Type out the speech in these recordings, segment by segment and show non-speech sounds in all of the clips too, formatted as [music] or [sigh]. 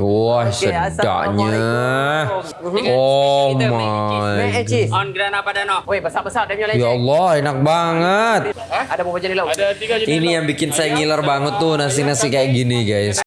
Wah, Okey, sedapnya. Oh my. On Grana Padano. Weh, besar-besar dia punya Ya. Allah, enak banget. Ada berapa jenis lauk? Ada tiga jenis. Ini yang bikin saya ngiler banget tuh nasi-nasi kayak gini, guys.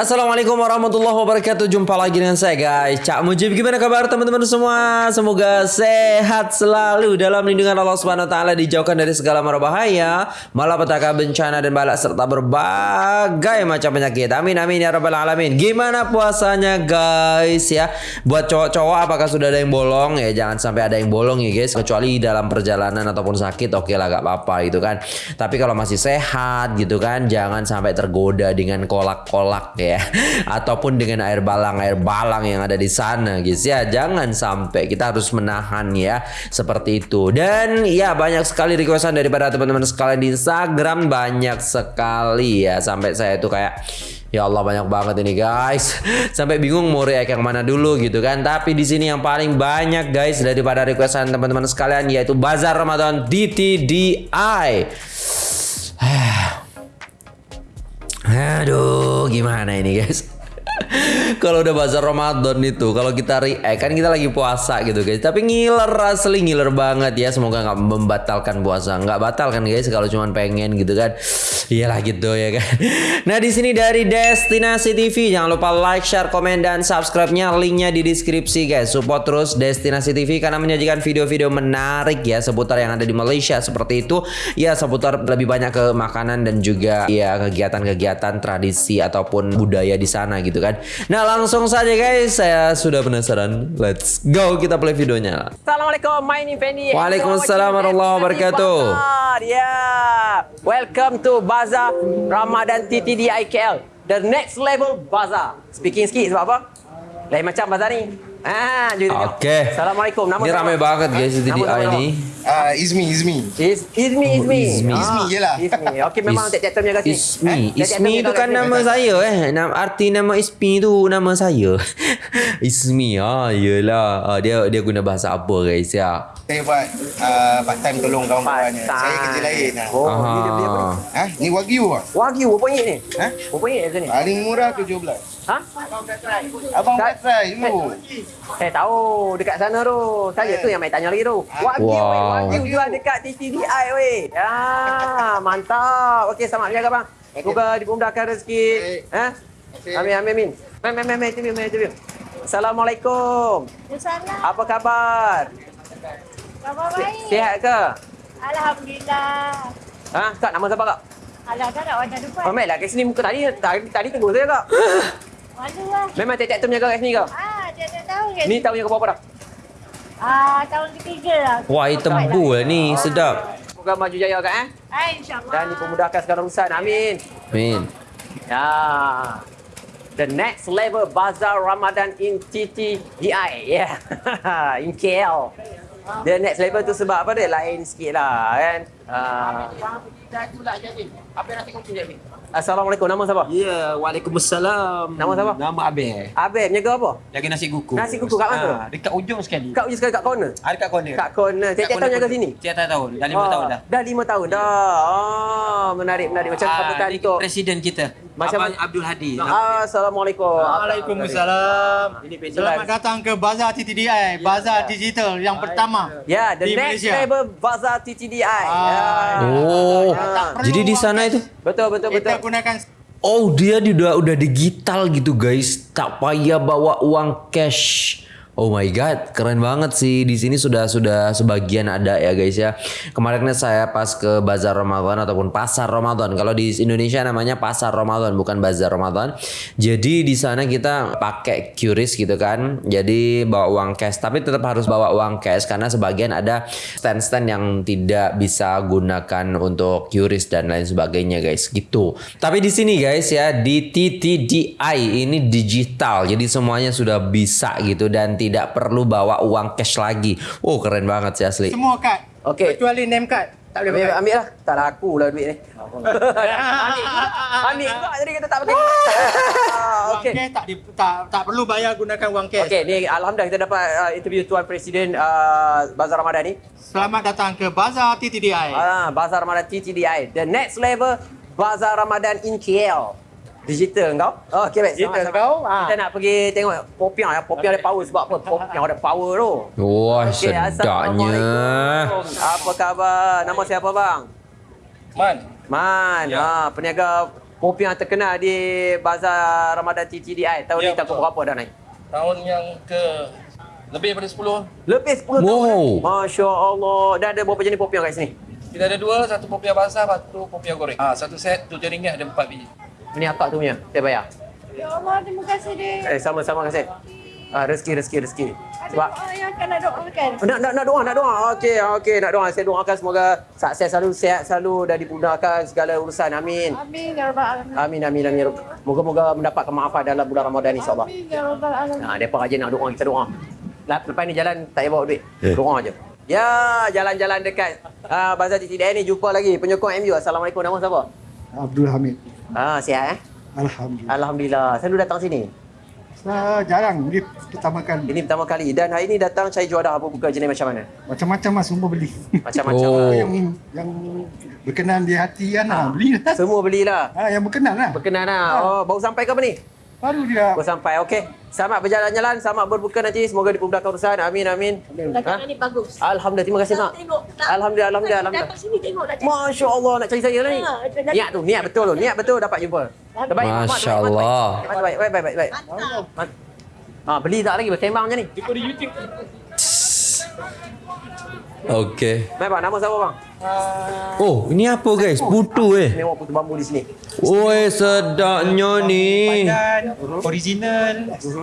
Assalamualaikum warahmatullahi wabarakatuh. Jumpa lagi dengan saya guys. Cak Mujib Gimana kabar teman-teman semua? Semoga sehat selalu Dalam lindungan Allah Subhanahu Wa Taala Dijauhkan dari segala mara bahaya Malapetaka bencana dan balak Serta berbagai macam penyakit. Amin amin ya rabbal alamin. Gimana puasanya guys ya? Buat cowok-cowok apakah sudah ada yang bolong? Ya jangan sampai ada yang bolong ya guys. Kecuali dalam perjalanan ataupun sakit Oke lah gak apa-apa gitu kan. Tapi kalau masih sehat gitu kan Jangan sampai tergoda dengan kolak-kolak ya [laughs] ataupun dengan air balang air balang yang ada di sana guys ya jangan sampai kita harus menahan ya seperti itu dan ya banyak sekali requestan daripada teman-teman sekalian di Instagram banyak sekali ya sampai saya itu kayak Ya Allah banyak banget ini guys. [laughs] Sampai bingung mau react yang mana dulu gitu kan. Tapi di sini yang paling banyak guys daripada requestan teman-teman sekalian yaitu Bazar Ramadan DTDI. Aduh, gimana ini guys? Kalau udah bazar Ramadan itu, kalau kita react kan kita lagi puasa gitu guys. Tapi ngiler asli ngiler banget ya. Semoga nggak membatalkan puasa. Nggak batal kan guys kalau cuma pengen gitu kan. Iyalah gitu ya kan. [laughs] Nah di sini dari Destinasi TV jangan lupa like, share, komen dan subscribe-nya linknya di deskripsi guys. Support terus Destinasi TV karena menyajikan video-video menarik ya seputar yang ada di Malaysia seperti itu. Ya seputar lebih banyak ke makanan dan juga ya kegiatan-kegiatan tradisi ataupun budaya di sana gitu kan. Nah langsung saja guys saya sudah penasaran. Let's go kita play videonya. Assalamualaikum, my name Fendi. Waalaikumsalam warahmatullahi wabarakatuh. Ya, welcome to Bazaar Ramadan TTD IKL. The next level bazaar. Speaking sikit sebab apa? Lain macam bazaar ni. Ah, jadi Oke. Assalamualaikum. Nama Ini siapa? ramai banget guys di DDI siapa? ini. Ah, Izmi, Izmi. Is Izmi Izmi. Izmi. Izmi je lah. Izmi. Okey memang Is- tiap-tiap term jaga sini. Ismi, Eh, itu jaga kan nama saya eh. Nama arti nama Ismi itu nama saya. [laughs] Ismi ah, yelah. Ah, dia dia guna bahasa apa guys ya? Saya buat uh, part time tolong kawan-kawannya. Part-time. Saya kerja lain. lah. Oh, ni dia beli apa ni? Ah. Ha? Ni Wagyu ah. Wagyu berapa ringgit ni? Ha? Berapa ringgit kat sini? Paling murah 17. Ha? Abang Tak- try dulu. Saya tahu dekat sana tu. Saya tu yang main tanya lagi tu. Wagyu Wow. weh, Wagyu jual dekat TTDI weh. Ya, mantap. Okey, selamat berjaga bang. Semoga dimudahkan rezeki. Ha? Amin amin amin. Mem mem mem interview mem interview. Assalamualaikum. Salam. Apa khabar? Khabar baik. Sihat ke? Alhamdulillah. Ha, kak nama siapa kak? Alah, tak nak wajah depan. Oh, Mel lah kat sini muka tadi tadi, tadi tunggu saya kak. [laughs] Malu lah. Memang tiap-tiap term jaga kat sini kak. Ah, dia tak tahu kan? Ni tahun yang ke berapa dah? Ah, tahun ketiga lah. Wah, item bull ni sedap. Semoga maju jaya kak eh. Ah, insyaAllah. Dan dipermudahkan segala urusan. Amin. Min. Ya. The next level Bazaar Ramadan in TTDI. Yeah. [laughs] in KL. The next level tu sebab apa dia? Lain sikit lah kan. Uh, Assalamualaikum. Nama siapa? Ya, Waalaikumsalam. Nama siapa? Nama Abel. Abel, menjaga apa? Jaga nasi kuku. Nasi kuku kat mana? Ah, dekat ujung sekali. Kat ujung sekali kat corner? Ada kat corner. Kat corner. Tiap-tiap tahun jaga sini? Tiap tahun. Dah lima Oh, tahun dah. Dah lima tahun dah. Oh, menarik, menarik. Macam Ah, sambutan untuk... Presiden kita. Macam Abang? Abdul Hadi. Assalamualaikum. Waalaikumsalam. Ini. Selamat datang ke Bazar TTDI, Bazar Digital yang pertama. Ya, the Di next Malaysia. level Bazaar TTDI. Ah. Ya. Oh, Ah. jadi di sana itu Betul, betul, betul. Kita gunakan Oh dia di- udah udah digital gitu guys, tak payah bawa uang cash. Oh my god, keren banget sih. Di sini sudah sudah sebagian ada ya guys ya. Kemarin saya pas ke bazar Ramadan ataupun pasar Ramadan. Kalau di Indonesia namanya pasar Ramadan bukan bazar Ramadan. Jadi di sana kita pakai QRIS gitu kan. Jadi bawa uang cash, tapi tetap harus bawa uang cash karena sebagian ada stand-stand yang tidak bisa gunakan untuk QRIS dan lain sebagainya guys gitu. Tapi di sini guys ya di TTDI ini digital. Jadi semuanya sudah bisa gitu dan tidak perlu bawa uang cash lagi. Oh keren banget sih asli. semua kad. Okey. Kecuali name card. Tak boleh Ambil, ambil lah. Tak laku lah duit ni. [laughs] ambil juga. Ambil juga. Jadi kita tak pakai. Ah, Okey. cash tak, di, tak tak perlu bayar gunakan wang cash. Okey, ni Alhamdulillah kita dapat uh, interview Tuan Presiden uh, Bazar Ramadan ni. Selamat datang ke Bazar TTDI. Ah, Bazar Ramadan TTDI. The next level Bazar Ramadan in KL. Digital kau? Oh, okay, baik. Digital Sama-sama. kau, ah. Kita nak pergi tengok popiah ya. Popiah ada power sebab apa? [laughs] Popiah ada power tu. Wah, Okey, sedapnya. Apa khabar? Nama siapa bang? Man. Man. Ha, peniaga popiah terkenal di Bazar Ramadan TTDI. Tahun ni Ya, tahun betul. berapa dah naik? Tahun yang ke lebih daripada 10 Lebih 10 tahun. Wow. Masya Allah. Dan ada berapa jenis popiah kat sini? kita ada dua satu popiah basah satu popiah goreng ah satu set tujuh ringgit ada empat biji Ini akak tu punya. Saya bayar. Ya Allah, terima kasih deh. Eh, sama-sama kasih. Ah, rezeki, rezeki, rezeki. Sebab Ada yang akan nak doakan. Nak, nak, nak doa, nak doa. Okey, okey, nak doa. Saya doakan semoga sukses selalu, sihat selalu dan dimudahkan segala urusan. Amin. Amin ya rabbal alamin. Amin, amin, amin. Moga-moga mendapat kemaafan dalam bulan Ramadan insyaAllah. Amin ya rabbal alamin. Nah, mereka rajin nak doa, kita doa. Lep- Lepas ni jalan tak payah bawa duit. Doa je. Ya, jalan-jalan dekat uh, Bazar TTDI ni jumpa lagi penyokong MU. Assalamualaikum. Nama siapa? Abdul Hamid. Ah, sihat eh? Alhamdulillah. Alhamdulillah. Selalu datang sini. Saya jarang. Ini pertama kali. Ini pertama kali dan hari ini datang cari juara apa buka jenis macam mana? Macam-macam lah semua beli. Macam-macam. Oh. lah. [laughs] yang yang berkenan di hati kan ha, belilah. Semua belilah. Ha, yang berkenan lah. Berkenan lah. Oh, baru sampai ke apa ni? Baru dia Baru sampai. Okey. Selamat berjalan-jalan, selamat berbuka nanti. Semoga dipermudahkan urusan. Amin amin. Dagangan ni bagus. Alhamdulillah. Terima kasih mak. Tengok. Alhamdulillah, alhamdulillah, alhamdulillah. Datang sini tengok dah. Masya Allah nak cari saya lah ni. Ha, Niat tu, niat betul tu. Niat betul dapat jumpa. Terbaik. Masya Allah. Baik, baik, baik, baik, baik. Ha, beli tak lagi bersembang macam ni. Okey. Baik, bang. Nama siapa bang? Oh, ini apa guys? Putu eh. Tengok putu bambu di sini. Oi, sedapnya ni. Pandan, original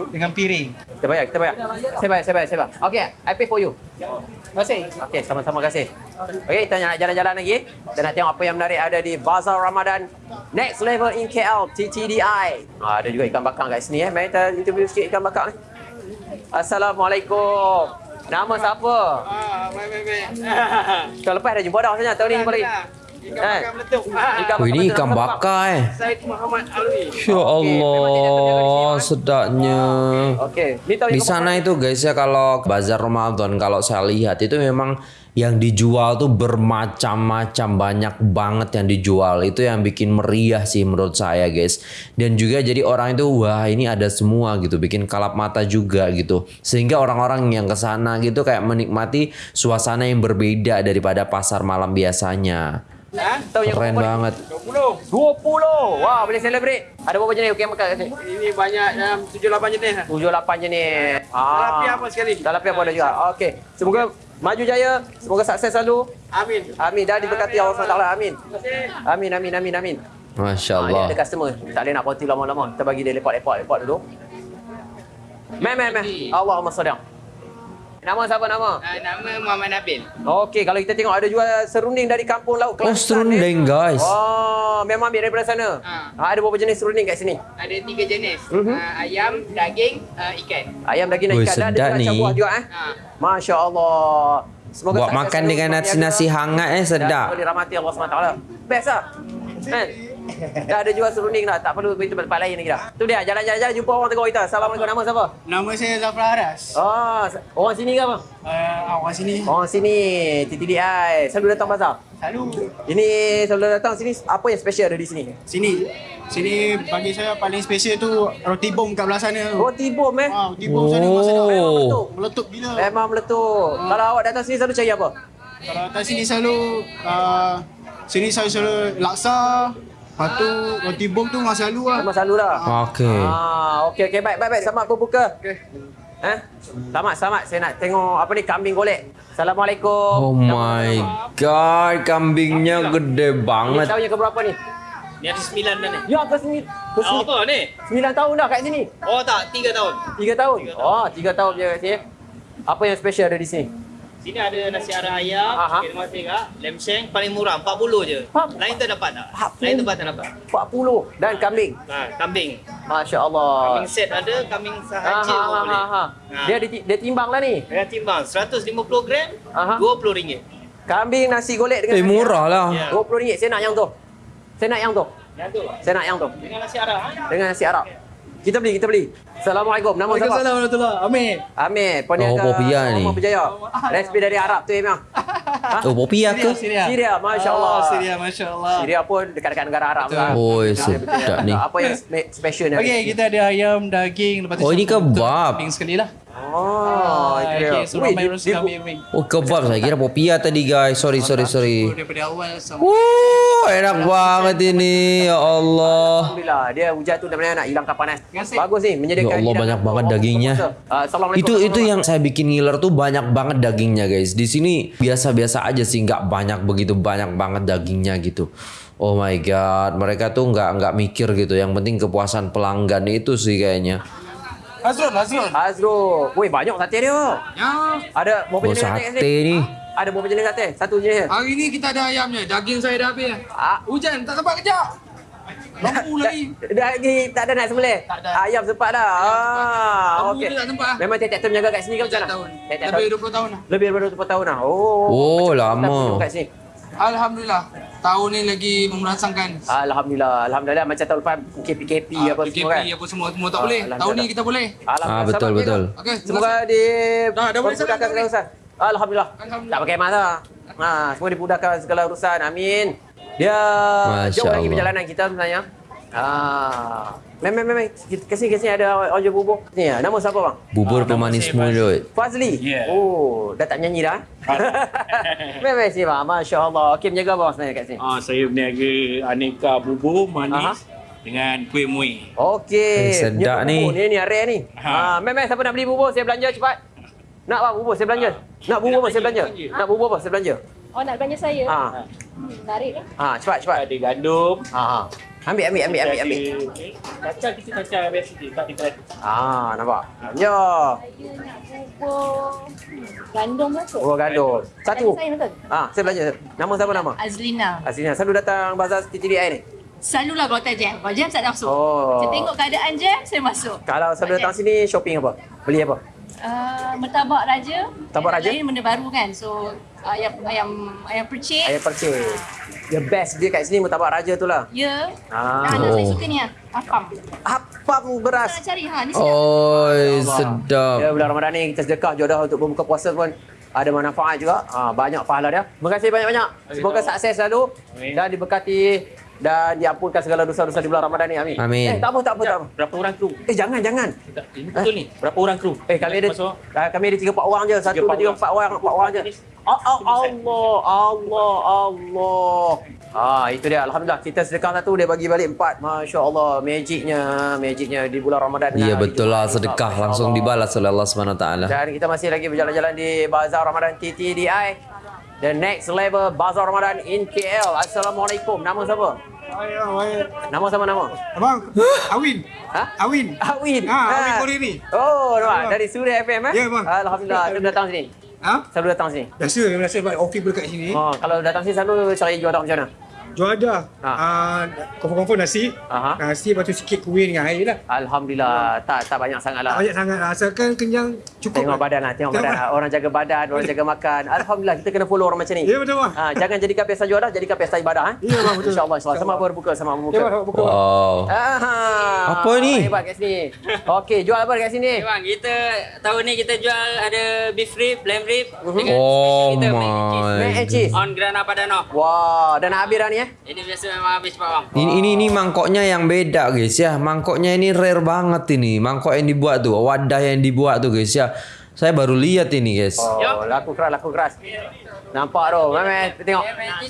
dengan piring. Kita bayar, kita bayar. Saya bayar, saya bayar, saya bayar. Okay, I pay for you. Terima kasih. Okay, sama-sama kasih. Okay, kita nak jalan-jalan lagi. Kita nak tengok apa yang menarik ada di Bazar Ramadan Next Level in KL, TTDI. Ah, ada juga ikan bakar kat sini eh. Mari kita interview sikit ikan bakar ni. Assalamualaikum. Nama siapa? Ah, baik baik baik. [laughs] Tahun lepas dah jumpa dah sebenarnya. Tahun ni jumpa lagi. Ikan Eh. bakar meletup. Oh, ini ikan bakar eh. Said Muhammad Alwi. Ya Allah, sedapnya. Okey, Di sana itu guys ya kalau bazar Ramadan kalau saya lihat itu memang yang dijual tuh bermacam-macam banyak banget yang dijual itu yang bikin meriah sih menurut saya guys dan juga jadi orang itu wah ini ada semua gitu bikin kalap mata juga gitu sehingga orang-orang yang ke sana gitu kayak menikmati suasana yang berbeda daripada pasar malam biasanya yang keren banget 20. 20. Wah, boleh celebrate. Ada berapa jenis okey makan kat sini? Ini banyak dalam 7 8 jenis. lah. Tujuh lapan jenis. Ah. Talapi apa sekali? Talapi apa ada juga. Okey. Semoga maju jaya. Semoga sukses selalu. Amin. Amin. Dan diberkati Allah SWT. Amin. Amin, amin, amin, amin. Masya Ah, ni Allah ada customer. Tak boleh nak konti lama-lama. Kita bagi dia lepak-lepak-lepak dulu. Meh, meh, meh. Allahumma sadaq. Nama siapa nama? Uh, nama Muhammad Nabil. Okey, kalau kita tengok ada jual serunding dari kampung laut oh Kelantan. serundeng eh. guys Oh, memang ambil daripada sana. Ha. Ah, ada berapa jenis serunding kat sini? Ada tiga jenis. Mhm. Uh, ayam, daging, uh, ikan. Ayam daging dan Woi, ikan dan ada sedap macam ni. buah juga eh. Ha. Masya Allah. Semoga buat makan dengan nasi-nasi hangat eh dan sedap semoga dirahmati Allah SWT. Best lah. Kan? Dah ada jual serunding dah. Tak perlu pergi tempat-tempat lain lagi dah. Tu dia, jalan-jalan jumpa orang tengok kita. Assalamualaikum. Nama siapa? Nama saya Zafar Aras. Oh, orang sini ke apa? Uh, awak sini. Orang sini, TTDI. Selalu datang pasar? Selalu Ini selalu datang sini. Apa yang special ada di sini? sini. Sini bagi saya paling special tu roti bom kat belah sana. tu. Roti bom eh. Ah, roti bom sana memang sedap. Oh. Meletup, meletup gila. Memang meletup. Kalau awak datang sini selalu cari apa? Kalau atas sini selalu uh, sini saya selalu laksa. Lepas tu roti bom tu masa lalu lah. Memang selalu lah. Okey. Ah, okey okey baik baik baik selamat berbuka. Okey. Eh? Selamat selamat saya nak tengok apa ni kambing golek. Assalamualaikum. Oh my god, kambingnya gede Ini banget. tahun yang keberapa ni? Ni ada sembilan dah ni. Ya ke sini? Ke Oh, sini. apa ni? Sembilan tahun dah kat sini. Oh tak, tiga tahun. Tiga tahun. Oh, tiga tahun je kat sini. Apa yang special ada di sini? Sini ada nasi arah ayam, Aha. chicken masika, lem sheng paling murah 40 je. Lain tak dapat tak? 40. Lain tempat tak dapat. 40 dan kambing. Ha, kambing. Masya Allah. Kambing set ada, kambing Ha, sahaja ha, pun ha, boleh. ha, ha. Ha. Dia di, dia timbang lah ni. Dengan timbang 150 gram, Aha. 20 ringgit. Kambing nasi golek dengan Eh murah lah. Arab. 20 ringgit. Saya nak yang tu. Saya nak yang tu. Yang tu. Saya nak yang tu. Dengan nasi arah. ha? Dengan nasi Arab. Kita beli, kita beli. Assalamualaikum. Nama siapa? Waalaikumsalam warahmatullahi Amin. Amir, peniaga Oh, Popia ni. Rumah Berjaya. Resipi dari Arab tu Emang. [laughs] Oh, popia ke? Syria. Syria, Masya Allah. Oh, Syria, Masya Allah. Syria pun dekat-dekat negara Arab lah. Oi, sedap ni. Apa yang spe- special ni? Okey, kita ada ayam, daging, lepas tu Oh, ini betul. kebab. Kambing sekali lah. Oh, itu dia. Okey, so ramai dia- orang dia- ambil ambil. Oh, kebab saya kira popia tadi guys. Sorry, sorry, sorry. Daripada awal sampai Wuh, enak banget ini. Ya Allah. Alhamdulillah, dia hujan tu dah nak hilangkan panas. kasih. Bagus ni, menyediakan Ya Allah, banyak banget dagingnya. Ah, Assalamualaikum. Itu itu yang saya bikin ngiler tuh banyak banget dagingnya guys. Di sini biasa-biasa aja sih, nggak banyak begitu banyak banget dagingnya gitu. Oh my god, mereka tuh nggak nggak mikir gitu. Yang penting kepuasan pelanggan itu sih kayaknya. Azrul, Azrul. Azrul. Weh, banyak sate dia. Ya. Ada berapa Oh jenis sate kat sate sini? nih. Ada berapa jenis sate? Satu jenis. Hari ni kita ada ayamnya. Daging saya dah habis. Ah. Hujan, tak sempat kejap. Lampu [laughs] lagi. Dah lagi tak ada nak sembelih? Tak ada. Ayam sempat dah. Ah, okey. tu tak sempat. Memang tiap-tiap tahun menjaga kat sini ke macam mana? tahun. Lebih tahun. 20 tahun lah. Lebih daripada 20 tahun dah. Oh. Oh, lama. Kat sini. Alhamdulillah. Tahun ni lagi memerasakan. Alhamdulillah. Alhamdulillah macam tahun lepas KPKP Ah, apa semua kan. PKP apa semua semua tak Ah, boleh. Tahun ni kita boleh. Alhamdulillah. Ah, betul, betul. Okey, Semoga di Dah, dah boleh segala boleh. urusan. Alhamdulillah. Alhamdulillah. Tak pakai masa. Ha, semua dimudahkan segala urusan. Amin. Dia Masya jauh lagi Allah. perjalanan kita sebenarnya. Ah. Mem mem mem ke sini ke sini ada jual bubur. Ni ya, nama siapa bang? Bubur pemanis mulut. Fazli. Yeah. Oh, dah tak menyanyi dah. mem mem sini bang. Masya-Allah. Okey menjaga bang sebenarnya kat sini. Ah, saya berniaga aneka bubur manis Aha. dengan kuih muih. Okey. Eh, sedap ni. bubur Ni ni area ni. Ha, mem mem siapa nak beli bubur saya belanja cepat. Nak bang bubur saya belanja. Nak bubur apa saya belanja? Nak bubur apa saya belanja? Oh nak belanja saya? Ha. Hmm, Menarik eh. Ha, cepat cepat. Ada gandum. Ha ha. Ambil ambil ambil ambil ambil. Kacang kita kacang biasa je, tak kita. Ah, nampak. Ya. Saya nak bubur gandum masuk. Bubur gandum. Satu. Ah, saya belanja. Nama siapa nama? Azlina. Aslinya selalu datang bazar TTDI ni. Selalulah kalau tak jam. Kalau jam tak ada masuk. Oh. Saya tengok keadaan jam, saya masuk. Kalau selalu datang sini shopping apa? Beli apa? Uh, mertabak raja. Mertabak raja? Lain benda baru kan. So ayam ayam ayam percik. Ayam percik. The best dia kat sini murtabak raja tu lah. Ya. Ah. Ah. Anak saya Oh. suka ni ah. Apam. Apam beras. Nak cari ha ni sedap. Oi, Ya, sedap. bulan Ramadan ni kita sedekah jodoh untuk berbuka puasa pun ada manfaat juga. Ha, banyak pahala dia. Terima kasih banyak-banyak. Semoga sukses selalu dan diberkati dan diampunkan segala dosa-dosa di bulan Ramadan ni. Amin. Amin. Eh, tak apa, tak apa, tak apa. Berapa orang kru? Eh, jangan, jangan. Ini betul ni. Berapa orang kru? Eh, kami ada Masuk. ah, kami ada 3 4 orang je. Satu, Tiga, dua, empat tiga, orang. empat orang, empat orang je. Allah, Allah, Allah. Ah, itu dia. Alhamdulillah kita sedekah satu dia bagi balik empat. Masya-Allah, magicnya, magicnya di bulan Ramadan. Nah, betul lah sedekah langsung dibalas oleh Allah Subhanahu taala. Dan kita masih lagi berjalan-jalan di Bazar Ramadan TTDI. The next level Bazar Ramadan in KL. Assalamualaikum. Nama siapa? Nama sama nama? Abang, Awin. Ha? Awin. Awin. Ha, Awin Koriri. Oh, nampak. Dari Suria FM eh? Ya, bang. Alhamdulillah. Selalu datang sini. Ha? Selalu datang sini. Biasa, biasa sebab pun dekat sini. Oh, kalau datang sini selalu cari jual macam mana? Jual ada. Ha. Ah, confirm-confirm nasi. Aha. Nasi, lepas tu sikit kuih dengan air lah. Alhamdulillah. Tak tak banyak sangat lah. Tak banyak sangat. lah. Asalkan kenyang cukup. Tengok lah. badan lah, tengok Tengok badan lah. Orang jaga badan, orang jaga makan. [laughs] Alhamdulillah, kita kena follow orang macam ni. Ya, betul, bang. Ha, jangan jadikan pesta juara, jadikan pesta ibadah. Eh? Ya, bang, betul. InsyaAllah, insyaAllah. Sama berbuka, sama Ya, berbuka. bang, buka. bang. Wow. Aha. Apa ni? Hebat kat sini. Okey, jual apa kat sini? Okay, bang, kita tahun ni kita jual ada beef rib, lamb rib dengan Oh special kita mac and cheese. my. Mac and cheese. On Grana Padano. Wah, dah nak habis dah ni eh? Ini biasa memang habis cepat bang. Ini, ini ini mangkoknya yang beda guys ya. Mangkoknya ini rare banget ini. Mangkok yang dibuat tuh, wadah yang dibuat tuh guys ya. Saya baru lihat ini guys. Oh, laku keras, laku keras. Nampak tu. Meme, tengok.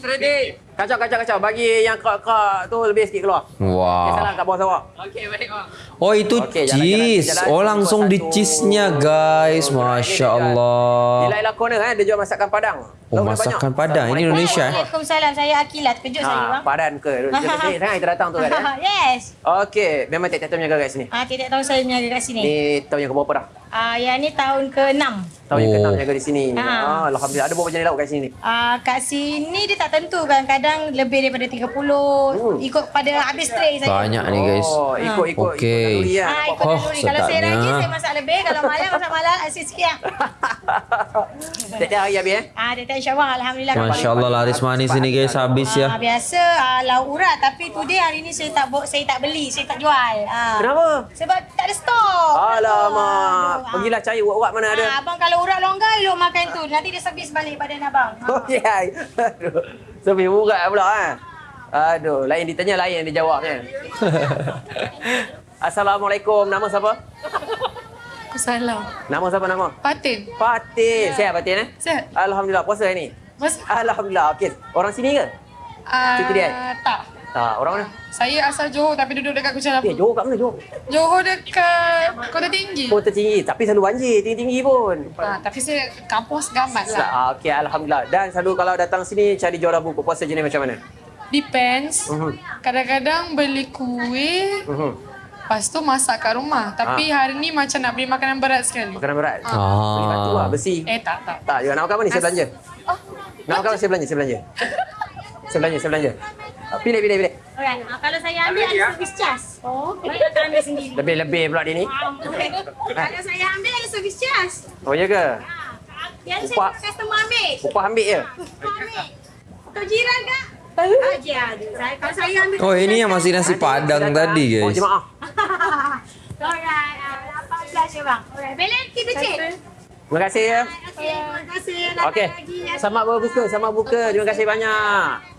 Ready. Kacau, kacau, kacau. Bagi yang kerak-kerak tu lebih sikit keluar. Eh, salah Wah. kat bawah sawak. Okey, baik bang. Oh itu jalan-jalan, cheese. jalan. Oh langsung di cheese-nya guys. Masya Di Allah. Laila Corner eh, dia jual masakan Padang. Oh dia masakan banyak. Padang. Ini Indonesia eh. Waalaikumsalam. Saya Akilah. Terkejut saya Ha, bang. padan ke? Jadi sangat [laughs] kita datang tu kan. eh? [laughs] yes. Okey, memang tiap-tiap tahun menjaga kat sini. Ah, tiap tahun saya menjaga kat sini. Ni tahun yang keberapa dah? Ah, yang ni tahun ke-6. Tahun yang Oh. ke-6 menjaga di sini. Ha. Ah, Alhamdulillah. Ada berapa jenis lauk kat sini? Ah, kat sini dia tak tentu. Kadang-kadang lebih daripada 30. Ikut pada habis tray saya. Banyak ni guys. Oh. Okey. ikut naluri kan. Ah, ikut Oh, naluri. Kalau saya rajin, saya masak lebih. Kalau malam, masak malam. Asyik sikit lah. Tiap-tiap hari habis eh? Ah, dia tak insyaAllah. Alhamdulillah. Masya Allah laris manis ini guys habis Ah, ya. biasa ah, lauk urat. Tapi today hari ni saya tak saya tak beli, saya tak jual. Ha. Kenapa? Sebab tak ada stok. Alamak. Pergilah cari urat-urat mana ada. Ha, abang kalau urat longgar, elok makan tu. Nanti dia servis balik badan abang. Ha. Oh ya. Aduh. Sebab urat pula ha. Aduh, lain ditanya lain yang dijawabnya. [laughs] Assalamualaikum. Nama siapa? Salam. Nama siapa nama? Fatin. Fatin. Sihat Fatin eh? Sihat. Alhamdulillah. Puasa hari ni? Mas Alhamdulillah. Okey. Orang sini ke? uh, Siti dia? tak. Tak, orang mana? Saya asal Johor tapi duduk dekat Kuching Eh, Lapuk. Johor kat mana Johor? Johor dekat Kota Tinggi. Kota tinggi. Tapi selalu banjir. Tinggi-tinggi pun. Ha, tapi saya kampung segamat lah. Ah, Okey, Alhamdulillah. Dan selalu kalau datang sini cari juara buku puasa jenis macam mana? Depends. Mhm. Kadang-kadang beli kuih, Mhm. lepas tu masak kat rumah. Tapi hari ni macam nak beli makanan berat sekali. Makanan berat. Ah. Beli batu lah, besi. Eh tak, tak. Tak, juga nak makan apa ni? Saya belanja. Nak makan apa? Saya belanja, saya belanja. [laughs] Saya belanja, saya belanja. Ah, Pilih, pilih, pilih. Alright, ha, kalau saya ambil ada servis charge. Oh, kita akan ambil sendiri. Lebih-lebih pula dia ni. [laughs] Kalau saya ambil ada servis charge. Oh, ya ke? Yang Upah. saya customer ambil. Upah ambil je. Ambil. Untuk jiran kak? Aja ada. Saya kalau saya ambil. Oh ini yang masih nasi padang tadi Oh, guys. jemaah. [laughs] Alright, ah, 18 je bang. Alright, balance kita cek. Terima kasih ya. Okey, terima kasih. Okey. Selamat berbuka, selamat buka. Terima kasih banyak.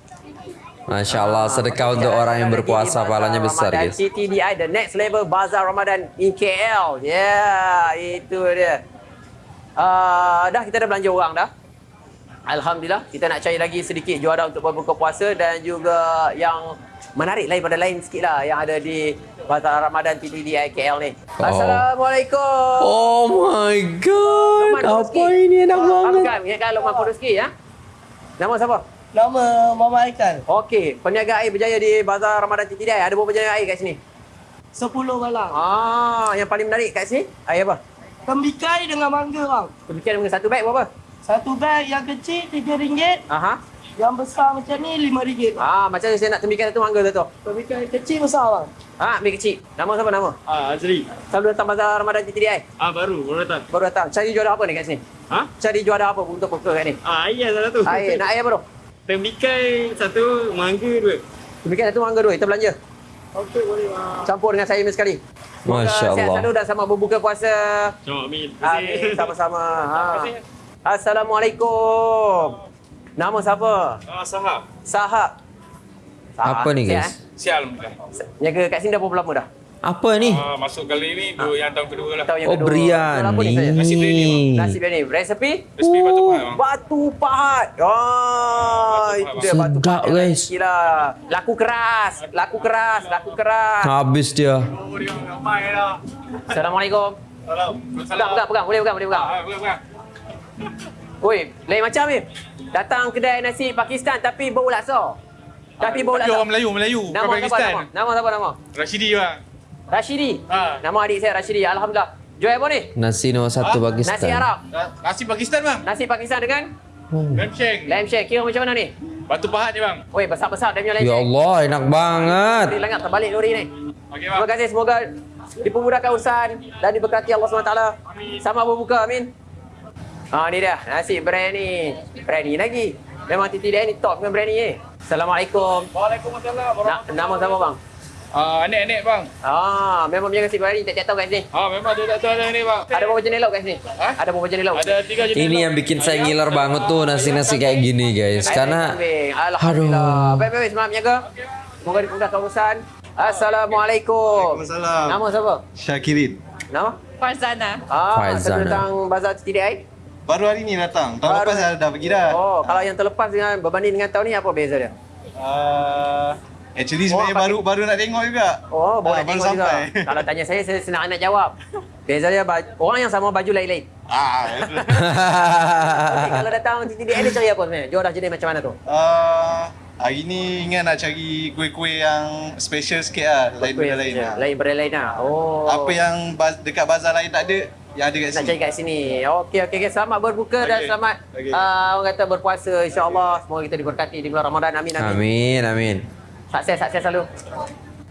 Masya Allah sedekah untuk orang yang berpuasa pahalanya besar guys. CTDI the next level bazar Ramadan in KL. Ya, yeah, itu dia. Uh, dah kita dah belanja orang dah. Alhamdulillah kita nak cari lagi sedikit juara untuk berbuka puasa dan juga yang menarik lain pada lain sikit lah yang ada di Bazar Ramadan TTDI KL ni. Oh. Assalamualaikum. Oh my god, Lukman apa Rezeki. ini enak banget. Amkan, ingatkan Lukman Rezeki ya. Nama siapa? Nama Mama Aikan. Okey, peniaga air berjaya di Bazar Ramadan TTDI. Ada berapa jenis air kat sini? 10 balang. Ah, yang paling menarik kat sini air apa? Tembikai dengan mangga bang. Pemikiran dengan satu beg berapa? Satu beg yang kecil RM3. Aha. Yang besar macam ni RM5. Ah, macam saya nak tembikan satu mangga tu. Tembikai kecil besar bang. Ah, ambil kecil. Nama siapa nama? Ah, Azri. Selalu datang Bazar Ramadan TTDI. Ah, baru, baru datang. Baru datang. Cari juara apa ni kat sini? Ha? Cari juara apa untuk buka kat ni? Ah, air salah tu. Air, nak air apa tu? Tembikai satu, mangga dua. Tembikan satu mangga dua, kita belanja. Okey boleh bang. Campur dengan saya sekali. Semoga Masya Sihat Allah. selalu dan selamat berbuka puasa. Cuma amin. Terima Amin. kasih. Sama-sama. Ha. Assalamualaikum. Nama siapa? Ah, sahab. Sahab. Sahab. Apa ni Sihat, guys? eh? Sial. Jaga kat sini dah berapa lama dah? Apa ni? Ah, masuk kali ni dua yang tahun kedua lah. Tahun yang Oh kedua. Jual apa ni? Nasi biryani, biryani. Nasi biryani. Resepi? Resipi batu pahat. bang. Batu pahat. Oh, itu dia batu Sedap, pahat. guys. Gila. Laku keras. Laku keras. Laku keras. Habis dia. Oh. Assalamualaikum. Salam. Pegang, pegang, pegang. Boleh pegang, boleh pegang. Ah, bukan, bukan. Oi, lain macam ni. Datang kedai nasi Pakistan tapi bau laksa. Tapi bau Tapi laksa. orang Melayu, Melayu. Nama Pakistan. nama? Nama siapa nama? Rashidi bang. Rashidi. Ha. Nama adik saya Rashidi. Alhamdulillah. Jual apa ni? Nasi nomor satu Pakistan. Nasi Arab. Nasi Pakistan bang. Nasi Pakistan dengan Lamb shank. lamb shank. Kira macam mana ni? Batu pahat ni bang. Oi, besar-besar dia punya lamb Ya shank. Allah, enak banget. Lori lengat terbalik lori ni. Okey Terima kasih semoga dipermudahkan urusan dan diberkati Allah SWT. Sama berbuka amin. Ha ni dah nasi biryani. Biryani lagi. Memang titi dia ni top dengan biryani ni. Assalamualaikum. Waalaikumsalam. Na, nama siapa bang? Ah, anek-anek bang. Ah, memang punya nasi biryani tiap-tiap tahun kat sini. Ah, memang dia tak tahu ada ni bang. Ada berapa jenis lauk kat sini? Ha? Ada berapa jenis lauk? Ada tiga jenis. Ini yang bikin saya ngiler banget tuh nasi-nasi kayak gini guys. Karena. Alhamdulillah. Aduh. Baik, baik. Semangat menjaga. Semoga dimudahkan urusan. Assalamualaikum. Waalaikumsalam. Nama siapa? Syakirin. Nama? Farzana. Ah, Faizana. saya datang Bazar TTDI. Baru hari ni datang. Tahun Baru- lepas dah pergi dah. Oh, kalau yang terlepas dengan berbanding dengan tahun ni apa beza dia? Uh, actually sebenarnya Oh, baru baru nak tengok juga. Oh, boleh Ah, baru tengok juga. sampai. [laughs] Kalau tanya saya, saya senang nak jawab. Beza dia baju, orang yang sama baju lain-lain. Ah. [laughs] Okay, kalau datang TTDI ni cari apa sebenarnya? Jual dah jenis macam mana tu? uh, hari ni ingat nak cari kuih-kuih yang special sikit lah. Lain Kuih benda yang lain macam- lah. Lain benda lain lah. Oh. Apa yang baz- dekat bazar lain tak ada, yang ada kat nak sini. cari kat sini. Okey okey okey. Selamat berbuka dan Okey. selamat Okey. uh, orang kata berpuasa insya-Allah. Semoga kita diberkati di bulan Ramadan. Amin amin. amin, amin. Sukses sukses selalu.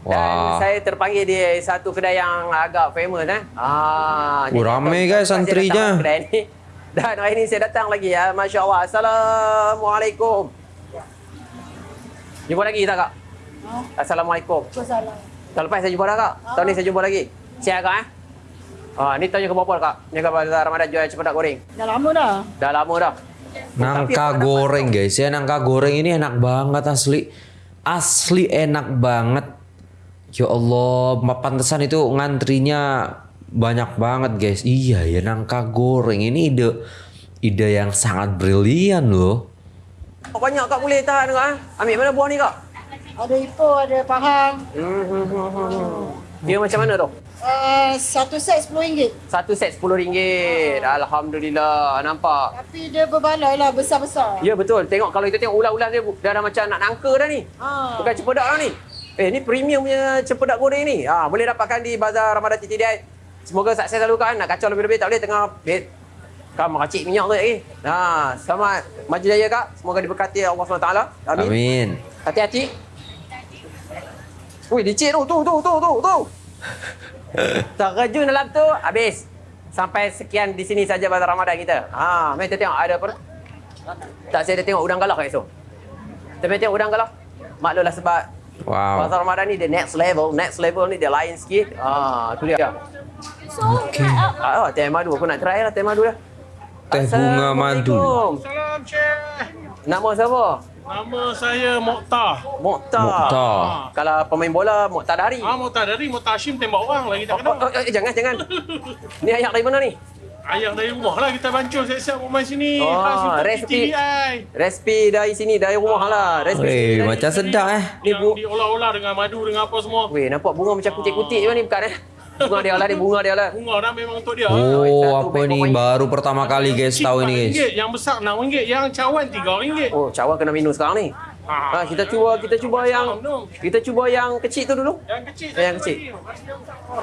Dan Wah. saya terpanggil di satu kedai yang agak famous eh. Ah, Oh, jadi ramai guys datang antrinya. Kedai ni. [laughs] Dan hari ni saya datang lagi ya. Masya-Allah. Assalamualaikum. Jumpa lagi tak kak? Assalamualaikum. Waalaikumsalam. Tahun lepas saya jumpa dah kak. Tahun ni saya jumpa lagi. Siap kak eh? Ah, ni tahun yang keberapa kak? Yang ke Bazar Ramadan jual cempedak goreng. Dah lama dah. Dah lama dah. Nangka goreng guys ya nangka goreng ini enak banget asli asli enak banget ya Allah pantesan itu ngantrinya banyak banget guys iya ya nangka goreng ini ide ide yang sangat brilian loh Oh, banyak kak boleh tahan kak eh? Ambil mana buah ni kak? Ada Ipoh, ada Pahang. Hmm, hmm, hmm, hmm. Dia macam mana tu? Uh, satu set RM10. Satu set RM10. Alhamdulillah. Nampak? Tapi dia berbaloi lah, besar-besar. Ya betul. Tengok kalau kita tengok ulas-ulas dia dah, dah macam nak nangka dah ni. Ha. Bukan cempedak dah ni. Eh ni premium punya cempedak goreng ni. Ha, boleh dapatkan di Bazar Ramadan TTDI. Semoga sukses selalu kan. Nak kacau lebih-lebih tak boleh tengah bed. Kan meracik minyak tu lagi. Ha, selamat maju jaya kak. Semoga diberkati Allah SWT. Amin. amin Hati-hati. Wih, licin tu, tu, tu, tu, tu, tu. Terjun dalam tu, habis. Sampai sekian di sini saja Bazar Ramadan kita. Ha, mari kita tengok ada apa? Tak saya dah tengok udang galah kat esok. Kita mari tengok udang galah. Maklumlah sebab wow Bazar Ramadan ni dia next level, next level ni dia lain sikit. Ah, tu dia. So, Okay. Ah, oh, teh madu aku nak try lah teh madu dah. Teh bunga madu. Assalamualaikum. Salam Cik. Nama siapa? Nama saya Mokhtar. Mokhtar. Mokhtar. Kalau pemain bola Mokhtar Dari. Ah, Mokhtar dari Mokhtar Hashim tembak orang lagi tak Oh, kenal. oh, oh, eh, jangan, jangan. Ni ayak dari mana ni? Ayah dari rumah lah kita bancur siap-siap rumah sini. Oh, resipi. Resipi dari sini, dari rumah lah. Resipi sini Eh, dari- macam sedap eh. Ni Yang bu diolah-olah dengan madu dengan apa semua. Weh, nampak bunga macam kutik-kutik je ni bukan eh? Bunga dia lah, ni bunga dia lah. Bunga dah memang untuk dia. Oh, apa ni baru pertama kali guys tahu ini guys. RM4, Yang besar RM6, yang cawan RM3. Oh, cawan kena minum sekarang ni. Ha, kita cuba kita cuba yang kita cuba yang kecil tu dulu. Yang kecil. Yang kecil.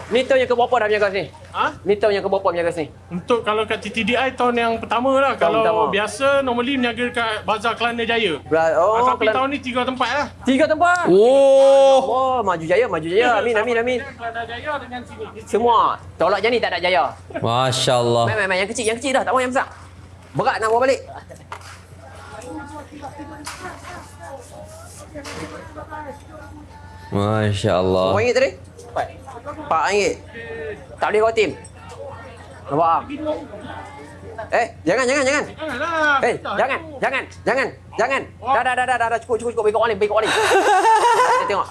Ni tahun yang keberapa dah berjaga sini? Ha? Ni tahun yang keberapa berjaga sini? Untuk kalau kat TTDI tahun yang pertama lah. Tahun kalau pertama. biasa normally berniaga kat Bazar Kelana Jaya. Bra- Oh, Oh, tapi Kelan- tahun ni tiga tempat lah. tiga tempat. Oh, Oh, maju jaya, maju jaya. Amin, amin, amin. Kelana Jaya dengan sini. Semua. Tolak je ni tak ada jaya. masya Allah. Main, main, main. Yang kecil, yang kecil dah. Tak mau yang besar. Berat nak bawa balik. Masya Allah. Berapa ringgit tadi? Empat ringgit. Tak boleh kau tim. Nampak tak? Eh, jangan, jangan, jangan. Janganlah. Eh, jangan, jangan, jangan, jangan. Dah, dah, dah, dah, dah, dah. cukup, cukup, cukup. Bagi kau balik, bagi kau balik. Kita tengok.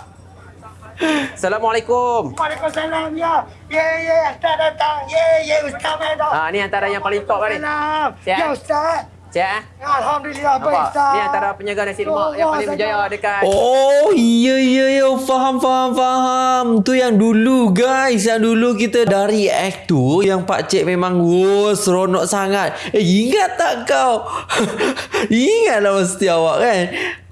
Assalamualaikum. Waalaikumsalam ya. Ya ya Ustaz datang. Ya ya Ustaz. Ah, ni antara yang paling top lah ni. Ya Ustaz. Siap eh? Alhamdulillah baik Nampak? Ustaz. Ni antara penjaga nasi lemak yang paling berjaya dekat Oh iya iya iya faham faham faham tu yang dulu guys yang dulu kita dari act tu yang Pak Cik memang wow seronok sangat eh ingat tak kau [laughs] ingatlah mesti awak kan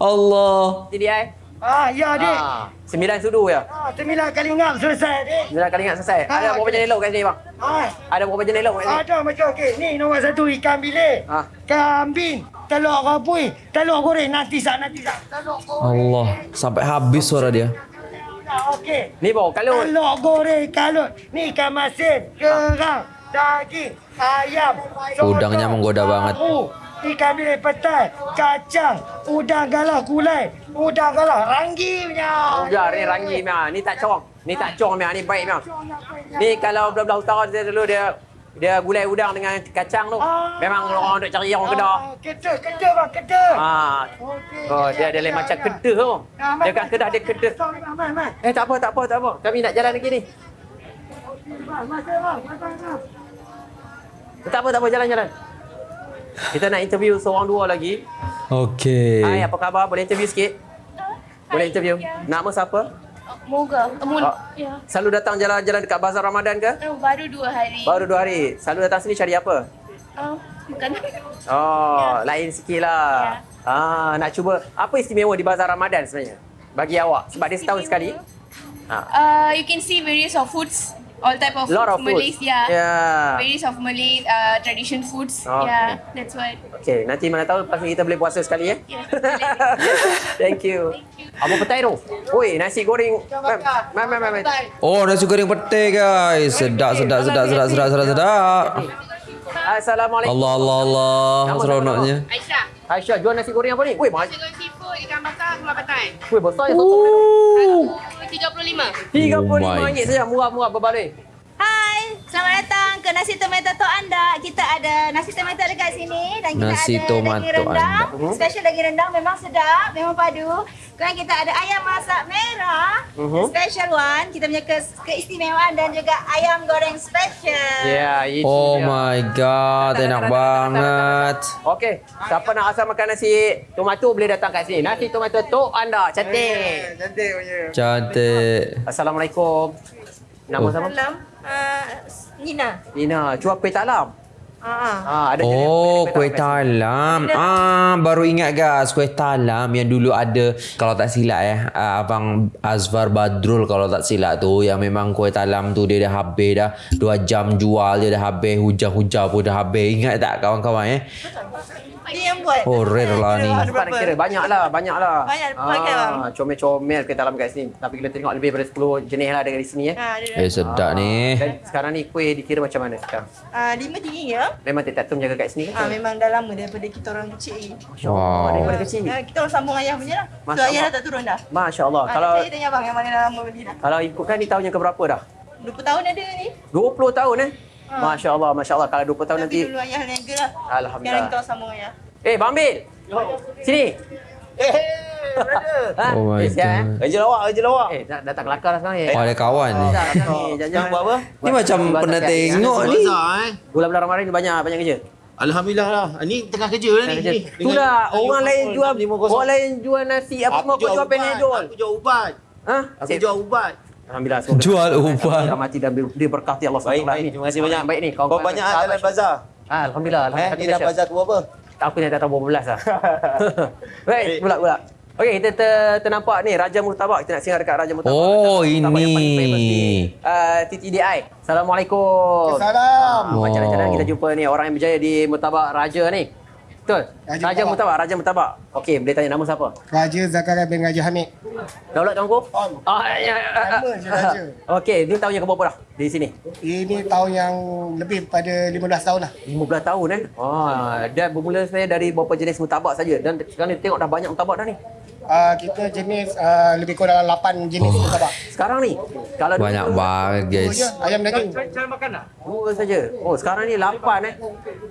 Allah TDI. Ah ya dik. Ah, sembilan sudu ya. Ah sembilan kali ngam selesai dik. Sembilan kali ingat selesai. Ah, Ada berapa jenis lauk kat sini bang? Ah Ada berapa jenis lauk kat sini? ada macam okey. Ni nombor satu ikan bilik. Ah. Kambing, telur rabui, telur goreng nanti sak nanti sak. Telur goreng. Allah sampai habis suara dia Okey. Ni bau kalut. Telur goreng kalut. Ni ikan masin, kerang, daging, ayam. Udangnya menggoda banget. tahu, Ikan bilik petai, kacang, udang galah gulai, udang galah ranggi punya. Udah ni ranggi mea. Ni tak corong. Ni tak corong mea. Ni baik mea. Ni kalau belah-belah utara dia dulu dia dia gulai udang dengan kacang tu. Memang orang duk cari orang Kedah. Ah, Kedah, kedah bang, kedah. Ah. Okey. Oh, dia ada lain macam kedah tu. Ah, Dia kan kedah dia kedah. Eh tak apa tak apa tak apa. Kami nak jalan lagi ni. Bang, bang, bang. Tak apa tak apa jalan-jalan. Kita nak interview seorang dua lagi. Okay Hai, apa khabar? Boleh interview sikit? Boleh interview? Nama siapa? Moga. Mul. Oh. Ya. Selalu datang jalan-jalan dekat Bazar Ramadan ke? Oh, baru dua hari. Baru dua hari. Selalu datang sini cari apa? Uh, bukan. Oh, lain sikit lah. Ah, nak cuba. Apa istimewa di Bazar Ramadan sebenarnya? Bagi awak. Sebab dia setahun sekali. Ha. Uh, you can see various of foods, all type of Lot of Malays, foods. yeah. Yeah. Various of Malay uh, tradition foods, Okay. yeah. That's why. Okey, nanti mana tahu lepas ni kita boleh puasa sekali ya. Yeah. [laughs] Thank you. Apa petai tu? Oi, nasi goreng. Mam, mam, mam. mam. Oh nasi goreng pete guys sedap sedap sedap sedap sedap sedap sedap Assalamualaikum. Allah Allah Allah Nama seronoknya Aisyah. Aisyah jual nasi goreng apa ni? Mahal. Nasi goreng seafood, ikan bakar, gula batai. Woi, besar ya sotong dia tu. 35. RM35 saja. Murah-murah berbalik. Hai, selamat datang ke Nasi Tomato Tok Anda. Kita ada nasi tomato dekat sini dan kita Nasi ada tomato daging rendang. anda. Special daging rendang memang sedap, memang padu. Kemudian kita ada ayam masak merah. Mhm. Special one. Kita punya ke- keistimewaan dan juga ayam goreng special. Ya, itu Oh dia. my god, enak banget. Okey, siapa nak asal makan nasi tomato boleh datang kat sini. Nasi tomato tok anda. Cantik. Cantik punya. Cantik. Assalamualaikum. Nama Oh. siapa? Uh, Nina. Nina, jual kuih talam. Ah. Ah, ada Oh, kuih talam. Ah, baru ingat guys, kuih talam yang dulu ada kalau tak silap eh, ah, abang Azfar Badrul kalau tak silap tu yang memang kuih talam tu dia dah habis dah. Dua jam jual dia dah habis, hujan-hujan pun dah habis. Ingat tak kawan-kawan eh? Dia yang buat. Oh, rare lah ni. Tak nak kira banyak lah, banyak lah. Banyak, pakai, bang. ah, comel-comel kuih talam kat sini. Tapi kita tengok lebih daripada 10 jenis lah dari sini eh. Ah, dia Eh, sedap ni. Dan sekarang ni kuih dikira macam mana sekarang? Ah, lima tinggi ya. Memang Tek Tum jaga kat sini Ah, kan? memang dah lama daripada kita orang kecil lagi. Oh, Wow. daripada kecil. Ah, kita orang sambung ayah punya lah. So Masya ayah Allah. dah tak turun dah. Masya Allah. Ah, Kalau saya tanya abang yang mana dah lama beli dah. kalau ikutkan ni tahun yang keberapa dah? 20 tahun ada ni. 20 tahun eh? Ha. Masya Allah, Masya Allah. Kalau 20 tahun Tapi nanti... dulu ayah niaga lah. Alhamdulillah. Sekarang orang sambung ayah. Eh, Bang Bil. Sini. Ha? Oh my eh, siap, eh? God. Kerja lawak, kerja lawak. Eh, dah, dah tak kelakar dah sekarang ni. Oh, ada kawan ni. Dah, dah ni. Jangan buat apa? Ni macam pernah tengok ni. Bulan-bulan Ramadan ni banyak banyak kerja. Alhamdulillah lah. Ini tengah kerja lah ni. dah, orang lain jual, orang lain jual nasi, apa Aku semua kau jual. Panadol. Aku jual ubat. Ha? Aku jual ubat. Alhamdulillah. semoga- Jual ubat. Kita mati dan di- diberkati Allah Baik, SWT. baik. Terima kasih banyak. Baik ni. Kau banyak dalam bazar. Ah, Alhamdulillah. Eh, Alhamdulillah. ni dah bazar ke berapa? Aku yang tak tahu berapa belas lah. [laughs] Baik, pula pula. Okey, kita ter, ternampak ni Raja Murtabak. Kita nak singgah dekat Raja Murtabak. Oh, Raja Murtabak yang paling famous di ini. uh, TTDI. Assalamualaikum. Salam. Ah, Macam mana Wow. kita jumpa ni orang yang berjaya di Murtabak Raja ni. Betul? Raja Raja. Murtabak, Raja Murtabak. Okey, boleh tanya nama siapa? Raja Zakaria bin Raja Hamid. Daulat tuanku? On. Ah, ya, Nama je Raja. Okey, ni tahun yang keberapa dah di sini? Ini tahun yang lebih pada 15 tahun lah. 15 tahun eh. Ah, dan bermula saya dari beberapa jenis murtabak saja dan sekarang ni tengok dah banyak murtabak dah ni. Uh, kita jenis uh, lebih kurang 8 jenis oh. murtabak. Sekarang ni kalau Banyak banget guys. ayam daging. Dua saja. Oh, sekarang ni lapan eh.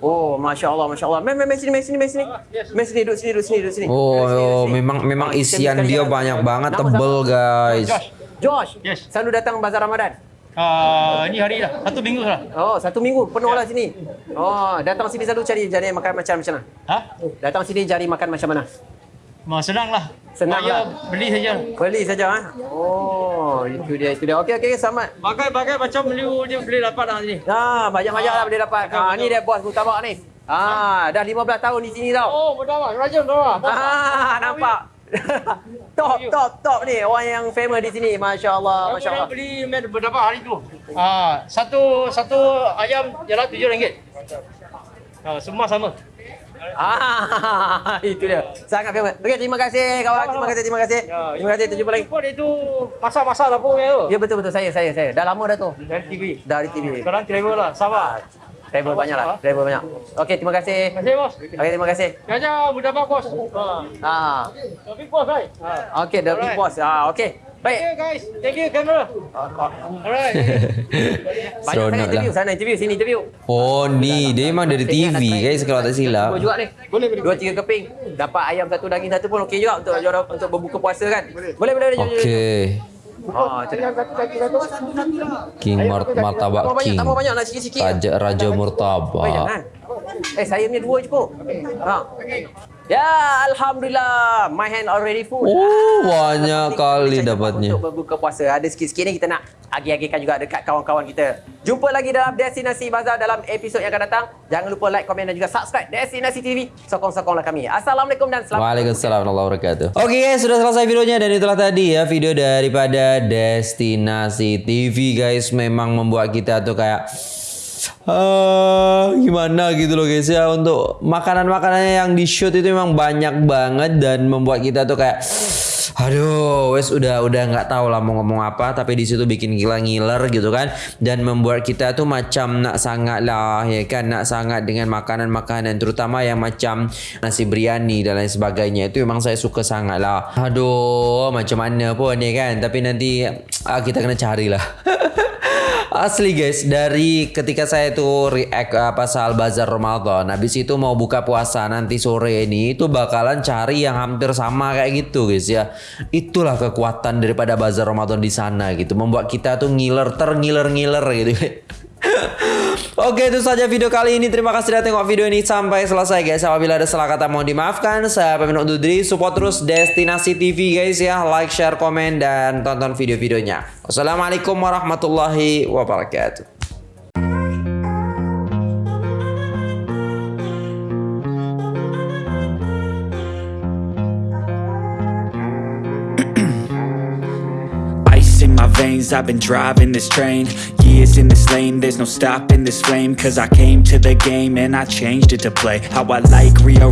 Oh, masya-Allah, masya-Allah. Mem mem sini, mem sini, mem sini. Mem sini, duduk sini, duduk sini, duduk sini. Oh, Duduk sini, duduk oh sini. memang memang Ah, kita isian dia banyak banget, Nama tebel guys. Josh. Yes. Selalu datang bazar Ramadan. Uh, ni hari dah. Satu minggu lah. Oh, satu minggu penuh lah sini. Oh, datang sini selalu cari cari makan macam macam mana? Ha? Datang sini cari makan macam mana? Ma, senang lah. Senang Saya lah. beli saja. Beli saja ah. Oh, itu dia, itu dia. Okey, okey, selamat. Bagai-bagai macam beli dia boleh dapat dah sini. Ah, banyak-banyak lah boleh dapat. Ah, ni dia bos Mutabak ni. Ah, dah 15 tahun di sini tau. Oh, berdawah. Raja berdawah. Ah, nampak. [laughs] top, top, top ni. Orang yang famous di sini. Masya Allah, Aku Masya dah Allah. beli med berdapat hari tu. Ah, satu satu ayam jalan tujuh ringgit. Ah, semua sama. Ah, [laughs] itu dia. Sangat famous. Okey, terima kasih kawan. Terima kasih, terima kasih. Terima kasih, terjumpa lagi. Jumpa dia tu masak-masak dapur punya tu. Ya betul betul saya saya saya. Dah lama dah tu. Dari TV. Dari TV. Sekarang travel lah. Sabar. Driver banyak lah. Driver banyak. Okey, terima kasih. Terima kasih bos. Okey, terima kasih. Jaja berdapat bos. Ah. Ah. Tapi bos right. Ah. Okey, the big boss. Ah, okey. Baik. Okay guys. Thank you camera. Alright. Banyak sangat Seronok interview. lah. Sana interview, sini interview. Oh ni, dia memang dari TV guys kalau tak silap. Dua juga ni. Boleh, boleh. Dua tiga keping. Dapat ayam satu, daging satu pun okey juga untuk jual untuk berbuka puasa kan. Boleh, boleh, boleh. jom. Okey. Ah, cakap. King Mart Martabak King. tambah banyak nak sikit-sikit. Raja Raja Oh, Murtabak. jangan. Eh, saya punya dua cukup. Ha. Ya, Alhamdulillah. My hand already full. Oh, banyak kali dapatnya. Untuk berbuka puasa. Ada sikit-sikit ni kita nak agi-agikan juga dekat kawan-kawan kita. Jumpa lagi dalam Destinasi Bazar dalam episod yang akan datang. Jangan lupa like, komen dan juga subscribe Destinasi TV. Sokong-sokonglah kami. Assalamualaikum dan selamat Waalaikumsalam warahmatullahi wabarakatuh. Oke guys, sudah selesai videonya dan itulah tadi ya video daripada Destinasi TV guys. Memang membuat kita tuh kayak ah gimana gitu loh guys ya untuk makanan-makanannya yang di shoot itu memang banyak banget dan membuat kita tuh kayak aduh wes udah udah nggak tahu lah mau ngomong apa tapi di situ bikin gila ngiler gitu kan. Dan membuat kita tuh macam nak sangat lah ya kan? Nak sangat dengan makanan-makanan terutama yang macam nasi biryani dan lain sebagainya. Itu memang saya suka sangat lah. Aduh macam mana pun ni kan? Tapi nanti ah, kita kena carilah [laughs] Asli guys, dari ketika saya tuh react uh, pasal bazar Ramadan, habis itu mau buka puasa nanti sore ini itu bakalan cari yang hampir sama kayak gitu guys ya. Itulah kekuatan daripada bazar Ramadan di sana gitu, membuat kita tuh ngiler terngiler-ngiler gitu. [laughs] Oke itu saja video kali ini. Terima kasih sudah tengok video ini sampai selesai guys. Apabila ada salah kata mohon dimaafkan. Saya pamit undur diri. Support terus Destinasi TV guys ya. Like, share, komen Dan tonton video-videonya. Wassalamualaikum warahmatullahi wabarakatuh I've been driving this train Years in this lane, there's no stopping this flame Cause I came to the game and I changed it to play How I like, rearrange